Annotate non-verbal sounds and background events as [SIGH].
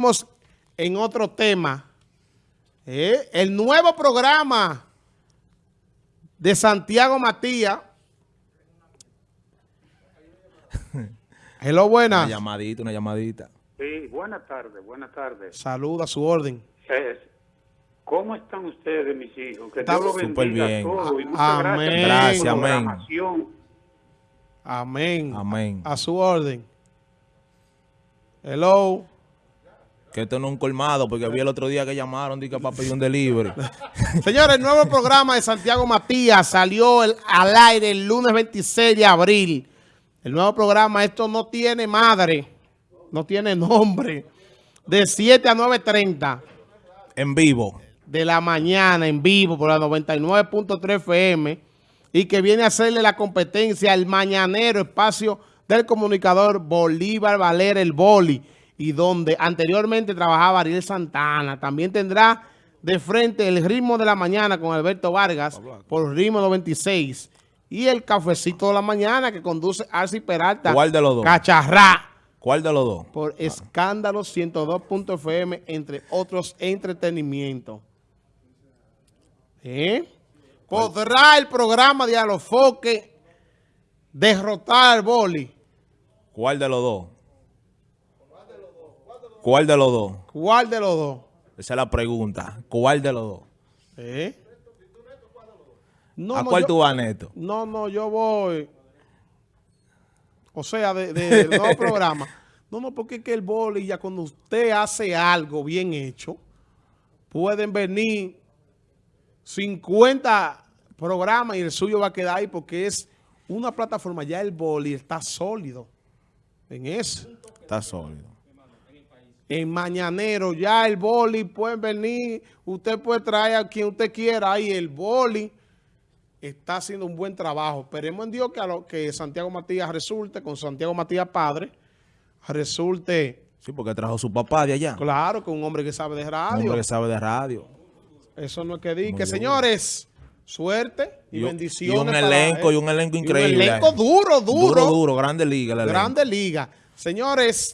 Estamos en otro tema. Eh, el nuevo programa de Santiago Matías. [LAUGHS] Hello, Una buenas. llamadita, una llamadita. Sí, buenas tardes, buenas tardes. Saluda a su orden. ¿Cócómo están ustedes, mis hijos? Que Estamos Dios los súper bendiga bien. a todos y muchas Amén. gracias, por la Gracias, amén. programación. Amén. Amén. A su orden. Hello. Que esto no es un colmado, porque vi el otro día que llamaron dije, para pedir un delivery. [LAUGHS] Señores, el nuevo programa de Santiago Matías salió el- al aire el lunes 26 de abril. El nuevo programa, esto no tiene madre, no tiene nombre. De 7 a 9.30 en vivo. de la mañana en vivo por la 99.3 FM y que viene a hacerle la competencia al mañanero espacio del comunicador Bolívar Valera el Boli y donde anteriormente trabajaba Ariel Santana. También tendrá de frente el ritmo de la mañana con Alberto Vargas por ritmo 96 y el cafecito de la mañana que conduce Arci Peralta. ¿Cuál de los dos? Cacharrá ¿Cuál de los dos? por Escándalo 102.fm, entre otros entretenimientos. ¿Eh? ¿Podrá el programa de Alofoque derrotar al boli? ¿Cuál de los dos? ¿Cuál de los dos? ¿Cuál de los dos? Esa es la pregunta. ¿Cuál de los dos? ¿Eh? No, ¿A no, cuál yo- tú vas, Neto? No, no, yo voy. O sea, de, de- [LAUGHS] del nuevo programa. No, no, porque es que el boli ya cuando usted hace algo bien hecho, pueden venir 50 programas y el suyo va a quedar ahí porque es una plataforma. Ya el boli está sólido en eso. Está sólido. En Mañanero ya el boli pueden venir, usted puede traer a quien usted quiera ahí, el boli está haciendo un buen trabajo. Esperemos en Dios que, a lo, que Santiago Matías resulte, con Santiago Matías padre, resulte, Sí, porque trajo su papá de allá. claro, con un hombre que sabe de Un radio. hombre que sabe de radio. Eso no es que diga. Que señores, suerte y, Y un- bendiciones. y un para elenco, y un elenco Y increíble. elenco duro, duro. Duro, duro. Grande liga. Grande liga. Señores,